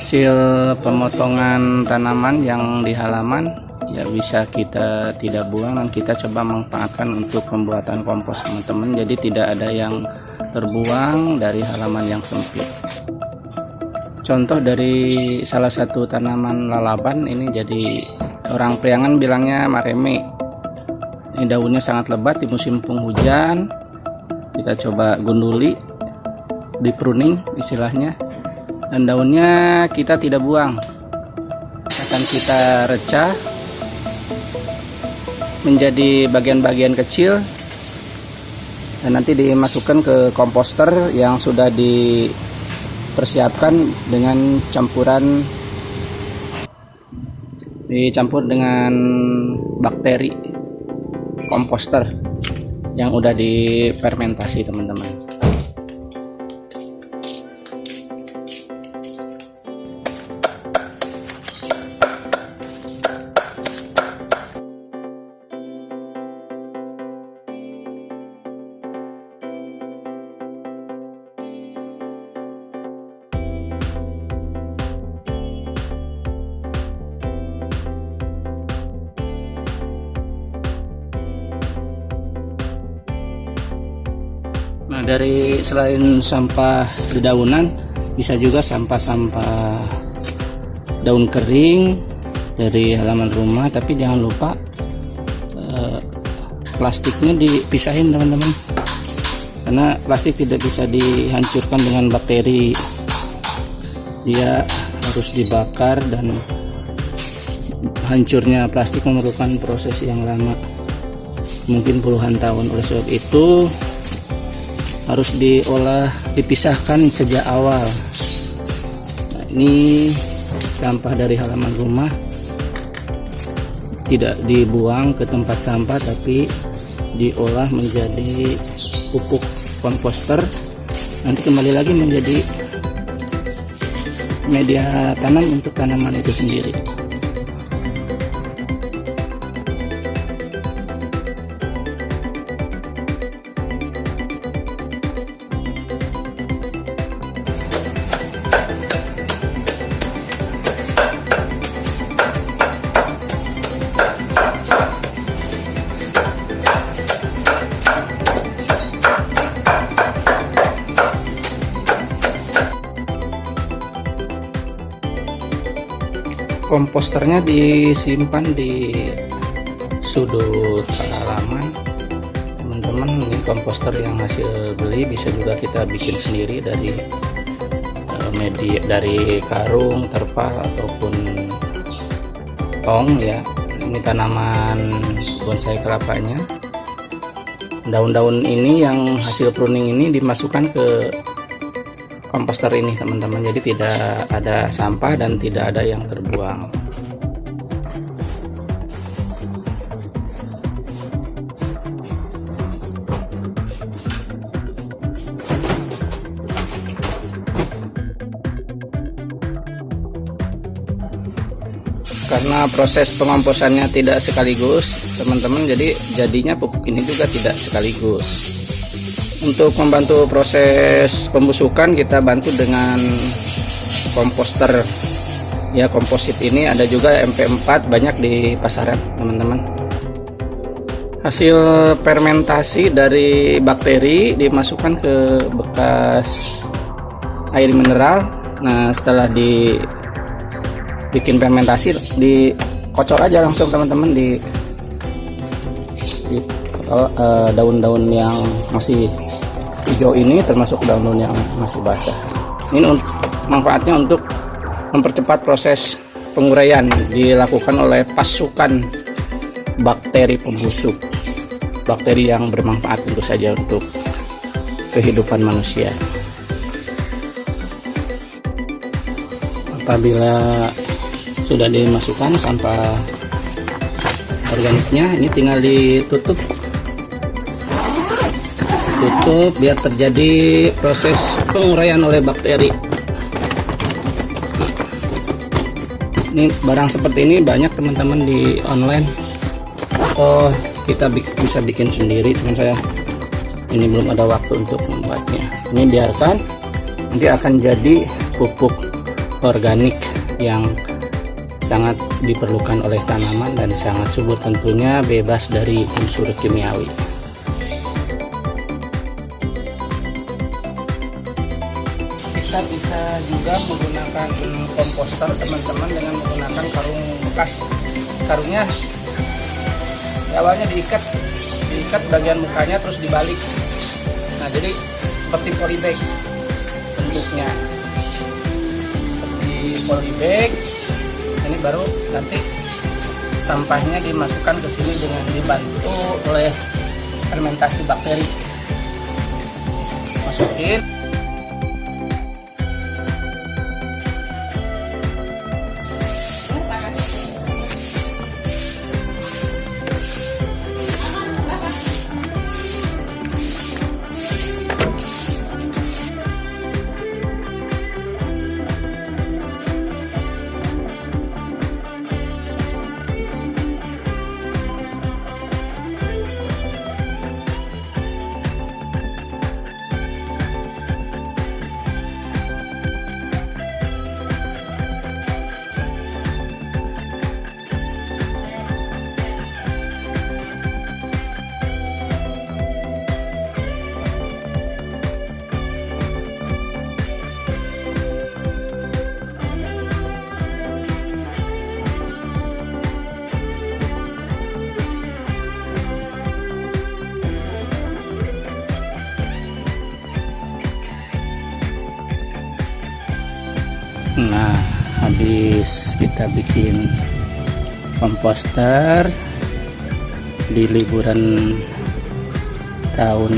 hasil pemotongan tanaman yang di halaman ya bisa kita tidak buang dan kita coba manfaatkan untuk pembuatan kompos teman-teman. Jadi tidak ada yang terbuang dari halaman yang sempit. Contoh dari salah satu tanaman lalaban ini jadi orang priangan bilangnya mareme. Ini daunnya sangat lebat di musim penghujan. Kita coba gunduli di pruning istilahnya dan daunnya kita tidak buang. Akan kita recah menjadi bagian-bagian kecil. Dan nanti dimasukkan ke komposter yang sudah dipersiapkan dengan campuran dicampur dengan bakteri komposter yang udah difermentasi teman-teman dari selain sampah dedaunan bisa juga sampah-sampah daun kering dari halaman rumah. Tapi jangan lupa eh, plastiknya dipisahin teman-teman. Karena plastik tidak bisa dihancurkan dengan bakteri. Dia harus dibakar dan hancurnya plastik memerlukan proses yang lama. Mungkin puluhan tahun. Oleh sebab itu harus diolah dipisahkan sejak awal. Nah, ini sampah dari halaman rumah. Tidak dibuang ke tempat sampah tapi diolah menjadi pupuk komposter. Nanti kembali lagi menjadi media tanam untuk tanaman itu sendiri komposternya disimpan di sudut halaman teman-teman ini komposter yang hasil beli bisa juga kita bikin sendiri dari uh, media dari karung terpal ataupun tong ya. Ini tanaman bonsai kelapanya. Daun-daun ini yang hasil pruning ini dimasukkan ke komposter ini teman-teman. Jadi tidak ada sampah dan tidak ada yang terbuang. Karena proses pengomposannya tidak sekaligus teman-teman jadi jadinya pupuk ini juga tidak sekaligus untuk membantu proses pembusukan kita bantu dengan komposter. Ya komposit ini ada juga MP4 banyak di pasaran teman-teman. Hasil fermentasi dari bakteri dimasukkan ke bekas air mineral. Nah setelah di bikin fermentasi dikocor aja langsung teman-teman di, di daun-daun uh, yang masih hijau ini termasuk daun-daun yang masih basah. Ini manfaatnya untuk mempercepat proses penguraian dilakukan oleh pasukan bakteri pembusuk. Bakteri yang bermanfaat tentu saja untuk kehidupan manusia. Apabila sudah dimasukkan sampah organiknya ini tinggal ditutup tutup biar terjadi proses penguraian oleh bakteri. Ini barang seperti ini banyak teman-teman di online. Oh kita bisa bikin sendiri teman saya. Ini belum ada waktu untuk membuatnya. Ini biarkan nanti akan jadi pupuk organik yang sangat diperlukan oleh tanaman dan sangat subur tentunya bebas dari unsur kimiawi. Kita bisa juga menggunakan komposter teman-teman dengan menggunakan karung bekas. Karungnya awalnya diikat, diikat bagian mukanya terus dibalik. Nah jadi seperti polybag bentuknya seperti polybag ini baru nanti sampahnya dimasukkan ke sini dengan dibantu oleh fermentasi bakteri masukin habis kita bikin komposter di liburan tahun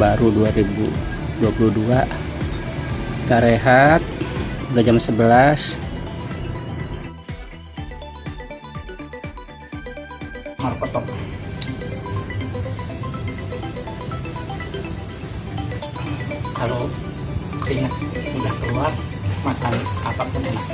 baru 2022 kita rehat udah jam 11 markotok kalau keringat udah keluar makan apa pun enak